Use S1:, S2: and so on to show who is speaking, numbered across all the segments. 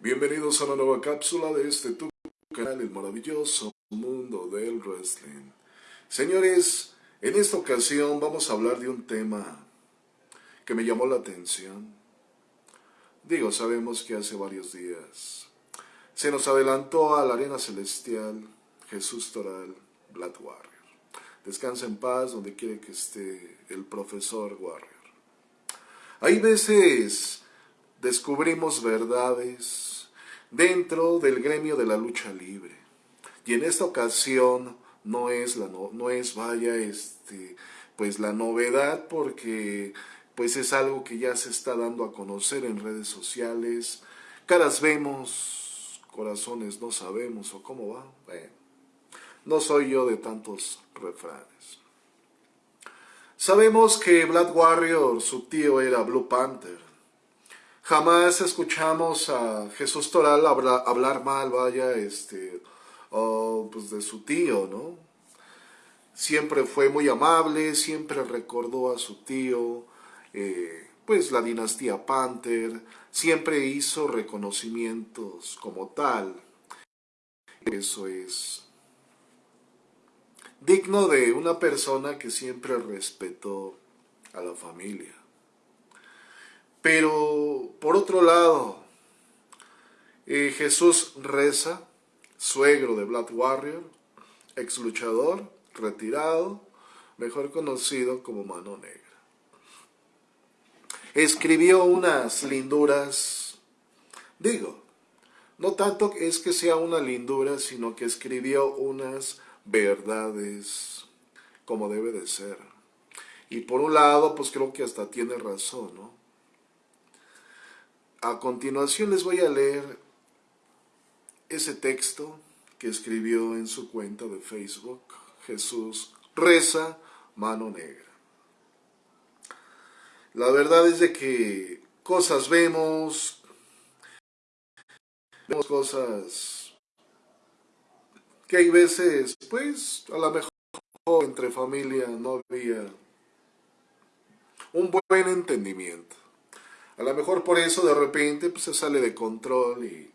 S1: Bienvenidos a una nueva cápsula de este tu canal, el maravilloso mundo del wrestling. Señores, en esta ocasión vamos a hablar de un tema que me llamó la atención. Digo, sabemos que hace varios días se nos adelantó a la arena celestial Jesús Toral, Blood Warrior. Descansa en paz donde quiere que esté el profesor Warrior. Hay veces descubrimos verdades dentro del gremio de la lucha libre. Y en esta ocasión no es la no, es vaya este pues la novedad porque pues es algo que ya se está dando a conocer en redes sociales. Caras vemos, corazones no sabemos o cómo va. no soy yo de tantos refranes. Sabemos que Black Warrior, su tío era Blue Panther. Jamás escuchamos a Jesús Toral hablar, mal, vaya, este, pues de su tío, ¿no? Siempre fue muy amable, siempre recordó a su tío, eh, pues la dinastía Panther, siempre hizo reconocimientos como tal. Eso es digno de una persona que siempre respetó a la familia. Pero por otro lado, eh, Jesús reza, suegro de Black Warrior, ex luchador, retirado, mejor conocido como Mano Negra. Escribió unas linduras, digo, no tanto es que sea una lindura, sino que escribió unas verdades como debe de ser. Y por un lado, pues creo que hasta tiene razón, ¿no? A continuación les voy a leer ese texto que escribió en su cuenta de Facebook, Jesús reza mano negra. La verdad es de que cosas vemos, vemos cosas que hay veces, pues, a lo mejor entre familia no había un buen entendimiento. A lo mejor por eso de repente pues, se sale de control, y,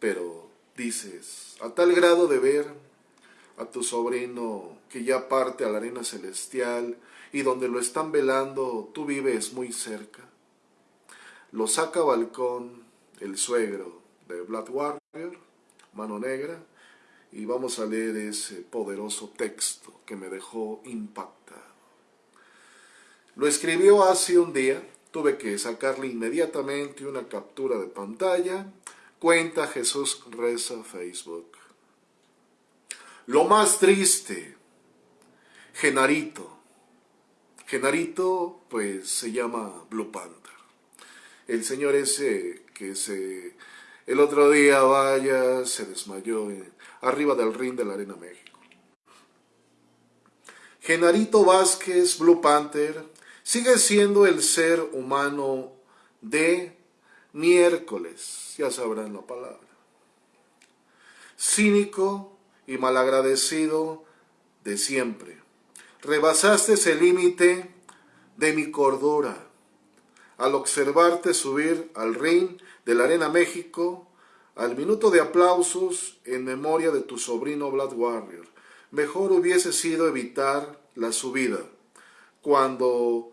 S1: pero dices, a tal grado de ver a tu sobrino que ya parte a la arena celestial y donde lo están velando tú vives muy cerca. Lo saca balcón el suegro de Black Warrior, mano negra, y vamos a leer ese poderoso texto que me dejó impactado. Lo escribió hace un día, Tuve que sacarle inmediatamente una captura de pantalla. Cuenta Jesús Reza Facebook. Lo más triste, Genarito. Genarito, pues se llama Blue Panther. El señor ese que se el otro día, vaya, se desmayó arriba del ring de la Arena México. Genarito Vázquez, Blue Panther, sigue siendo el ser humano de miércoles, ya sabrán la palabra. Cínico y malagradecido de siempre. Rebasaste ese límite de mi cordura al observarte subir al ring de la Arena México al minuto de aplausos en memoria de tu sobrino Blood Warrior. Mejor hubiese sido evitar la subida cuando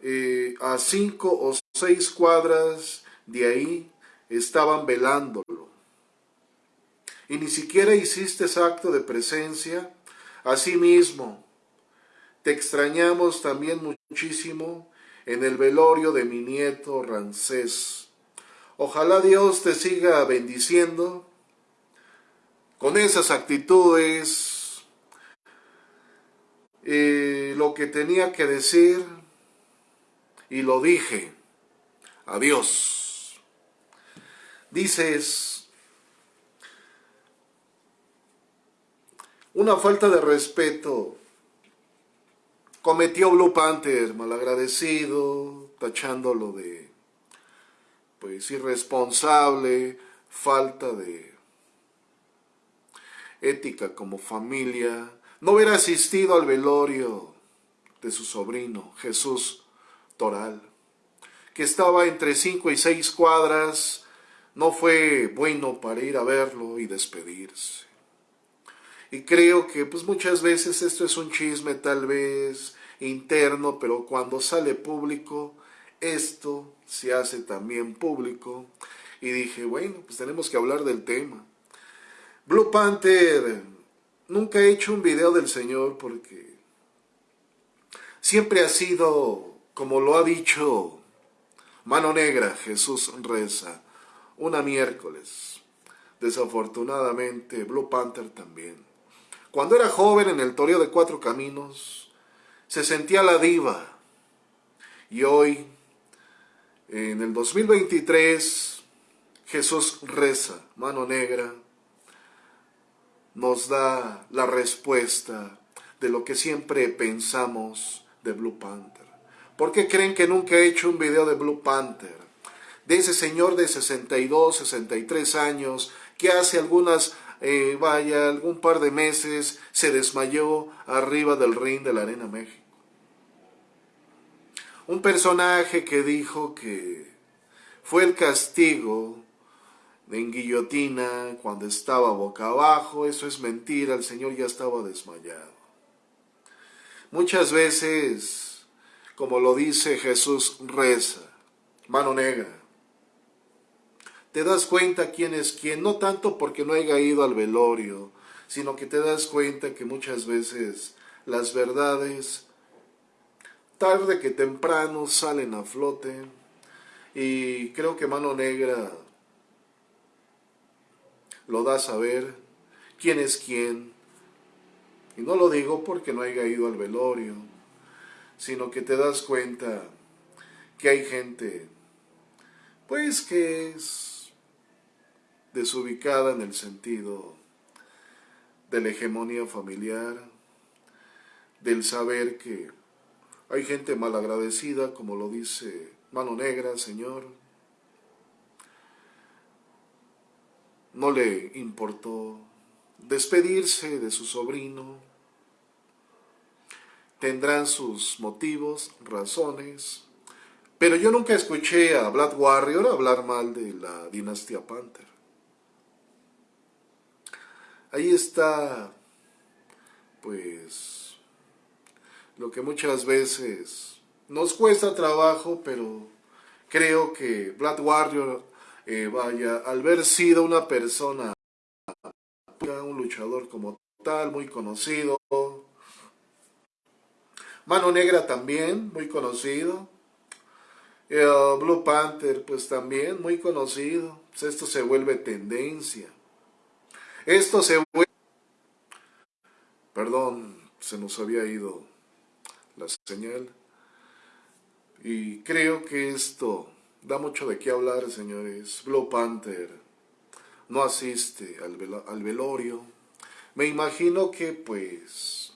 S1: eh, a cinco o seis cuadras de ahí estaban velándolo. Y ni siquiera hiciste acto de presencia. Asimismo, te extrañamos también muchísimo en el velorio de mi nieto Rancés. Ojalá Dios te siga bendiciendo con esas actitudes, eh, lo que tenía que decir, y lo dije. Adiós. Dices, una falta de respeto. Cometió Blue Panther, malagradecido, tachándolo de, pues, irresponsable, falta de ética como familia, no hubiera asistido al velorio de su sobrino, Jesús Toral, que estaba entre cinco y seis cuadras no fue bueno para ir a verlo y despedirse. Y creo que pues muchas veces esto es un chisme tal vez interno, pero cuando sale público, esto se hace también público. Y dije, bueno, pues tenemos que hablar del tema. Blue Panther, nunca he hecho un video del Señor porque siempre ha sido, como lo ha dicho Mano Negra, Jesús reza, una miércoles. Desafortunadamente, Blue Panther también. Cuando era joven en el Toreo de Cuatro Caminos, se sentía la diva. Y hoy, en el 2023, Jesús reza, mano negra, nos da la respuesta de lo que siempre pensamos de Blue Panther. ¿Por qué creen que nunca he hecho un video de Blue Panther? De ese señor de 62, 63 años que hace algunas eh, vaya, algún par de meses se desmayó arriba del ring de la Arena México. Un personaje que dijo que fue el castigo en guillotina cuando estaba boca abajo, eso es mentira, el Señor ya estaba desmayado. Muchas veces, como lo dice Jesús, reza, mano negra, te das cuenta quién es quién, no tanto porque no haya ido al velorio, sino que te das cuenta que muchas veces las verdades tarde que temprano salen a flote y creo que Mano Negra lo da a saber quién es quién. Y no lo digo porque no haya ido al velorio, sino que te das cuenta que hay gente, pues que es desubicada en el sentido de la hegemonía familiar, del saber que hay gente malagradecida, como lo dice Mano Negra, Señor. No le importó despedirse de su sobrino. Tendrán sus motivos, razones, pero yo nunca escuché a Black Warrior hablar mal de la dinastía Panther. Ahí está, pues, lo que muchas veces nos cuesta trabajo, pero creo que Black Warrior, eh, vaya, al haber sido una persona, un luchador como tal, muy conocido, Mano Negra también, muy conocido, Blue Panther, pues también muy conocido, pues esto se vuelve tendencia. Esto se vuelve... Perdón, se nos había ido la señal. Y creo que esto da mucho de qué hablar, señores. Blue Panther no asiste al, al velorio. Me imagino que, pues,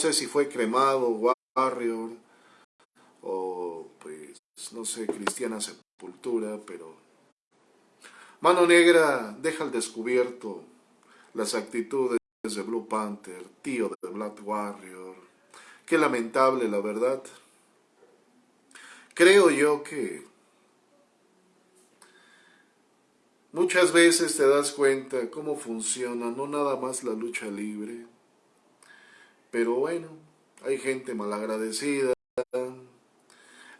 S1: sé si fue cremado, Warrior, o, pues, no sé, Cristiana Sepultura, pero Mano Negra deja al descubierto las actitudes de Blue Panther, tío de Black Warrior. Qué lamentable, la verdad. Creo yo que muchas veces te das cuenta cómo funciona, no nada más la lucha libre, pero bueno, hay gente malagradecida,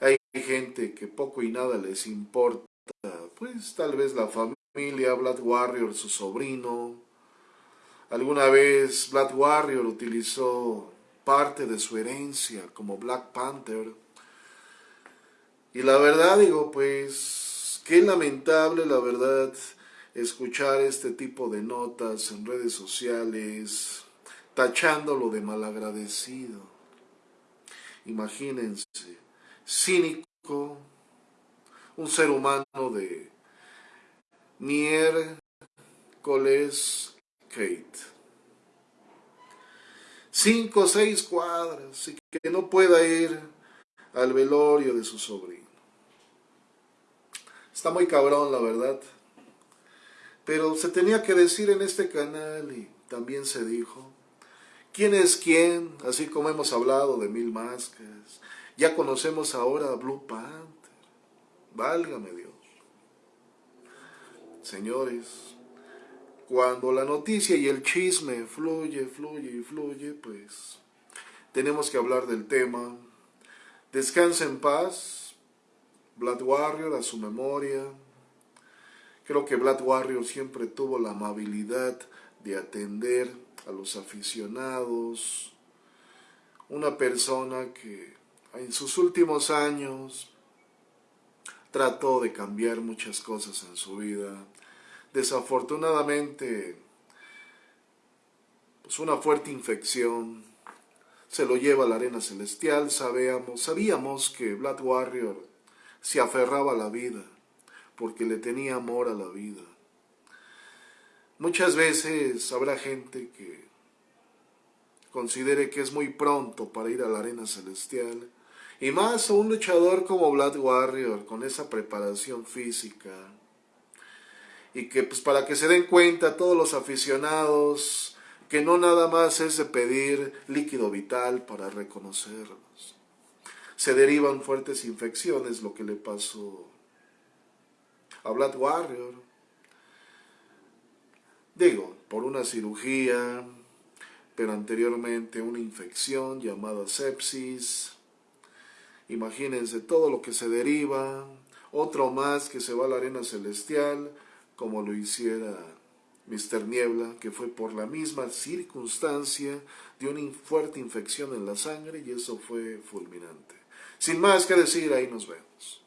S1: hay gente que poco y nada les importa pues tal vez la familia, Black Warrior, su sobrino. Alguna vez Black Warrior utilizó parte de su herencia como Black Panther. Y la verdad digo, pues, qué lamentable la verdad escuchar este tipo de notas en redes sociales, tachándolo de malagradecido. Imagínense, cínico, un ser humano de miércoles Kate. Cinco o seis cuadras y que no pueda ir al velorio de su sobrino. Está muy cabrón, la verdad. Pero se tenía que decir en este canal y también se dijo. ¿Quién es quién? Así como hemos hablado de Mil Máscaras. Ya conocemos ahora a Blue Panther. Válgame Dios. señores, cuando la noticia y el chisme fluye, fluye y fluye, pues tenemos que hablar del tema. Descansa en paz, Black Warrior a su memoria. Creo que Black Warrior siempre tuvo la amabilidad de atender a los aficionados. Una persona que en sus últimos años trató de cambiar muchas cosas en su vida. Desafortunadamente, pues una fuerte infección se lo lleva a la arena celestial. Sabíamos, sabíamos que Black Warrior se aferraba a la vida porque le tenía amor a la vida. Muchas veces habrá gente que considere que es muy pronto para ir a la arena celestial y más a un luchador como Black Warrior, con esa preparación física. Y que pues para que se den cuenta todos los aficionados que no nada más es de pedir líquido vital para reconocerlos. Se derivan fuertes infecciones, lo que le pasó a Black Warrior. Digo, por una cirugía, pero anteriormente una infección llamada sepsis, Imagínense todo lo que se deriva, otro más que se va a la arena celestial, como lo hiciera Mr. Niebla, que fue por la misma circunstancia de una fuerte infección en la sangre y eso fue fulminante. Sin más que decir, ahí nos vemos.